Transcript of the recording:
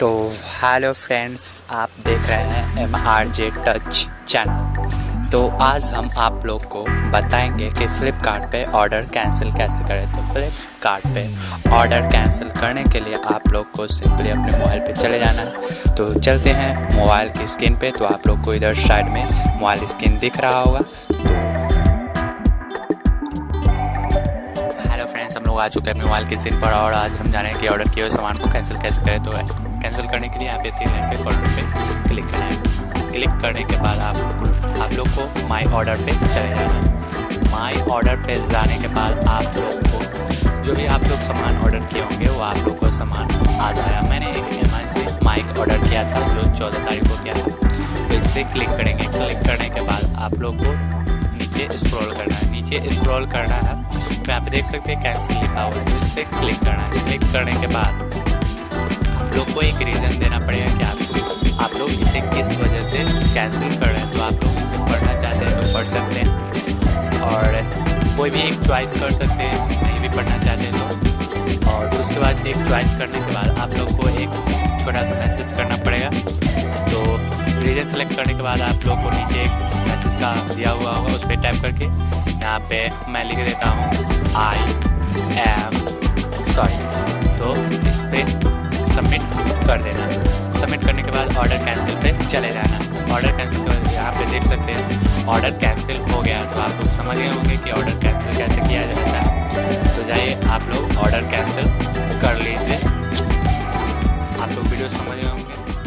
तो hello friends, आप देख रहे हैं M R J touch channel तो आज हम आप लोग को बताएँगे कि फ़्लिपकार्ट पे ऑर्डर कैंसिल कैसे करें। तो फ़्लिपकार्ट पे ऑर्डर कैंसिल करने के लिए आप लोग को सिंपली अपने मोबाइल पे चले जाना है। तो चलते हैं मोबाइल की स्क्रीन पे। तो आप लोग को इधर साइड में मोबाइल स्क्रीन दिख रहा होगा। हेलो फ्रेंड्स, हम लोग आ चुके हैं मोबाइल की स्क्रीन पर और आज हम जाने कि ऑर्डर किए हुए सामान को कैंसिल कैसे करें। तो कैंसिल करने के लिए यहाँ पे तीन लाइन पे कॉर्डर पे क्लिक करना है। क्लिक करने के बाद आप आप लोग को माई ऑर्डर पे चले जाना है। माई ऑर्डर पे जाने के बाद आप लोग को जो भी आप लोग सामान ऑर्डर किए होंगे, वो आप लोग को सामान आ जाएगा। मैंने एक एम से माइक ऑर्डर किया था, जो चौदह तारीख को किया था। तो इस पर क्लिक करेंगे। क्लिक करने के बाद आप लोग को नीचे स्क्रॉल करना है। नीचे स्क्रॉल करना है। तो यहाँ पे देख सकते हैं, कैंसिल लिखा हुआ है। तो इस पर क्लिक करना है। क्लिक करने के बाद लोग को एक रीज़न देना पड़ेगा कि आप आप लोग इसे किस वजह से कैंसिल कर रहे हैं तो आप लोग इसे पढ़ना चाहते हैं तो पढ़ सकते हैं। और कोई भी एक चॉइस कर सकते हैं, नहीं भी पढ़ना चाहते हैं तो। और उसके बाद एक चॉइस करने के बाद आप लोग को एक छोटा सा मैसेज करना पड़ेगा। तो रीजन सेलेक्ट करने के बाद आप लोग को नीचे एक मैसेज का दिया हुआ होगा, उस पर टाइप करके। यहाँ पे मैं लिख देता हूँ आई एम सॉरी तो इस पर कर देना। सबमिट करने के बाद ऑर्डर कैंसिल पे चले जाना। ऑर्डर कैंसिल कर यहाँ पे देख सकते हैं। ऑर्डर कैंसिल हो गया तो आप लोग समझ गए होंगे कि ऑर्डर कैंसिल कैसे किया जाता है। तो जाइए, आप लोग ऑर्डर कैंसिल कर लीजिए। आप लोग वीडियो समझ गए होंगे।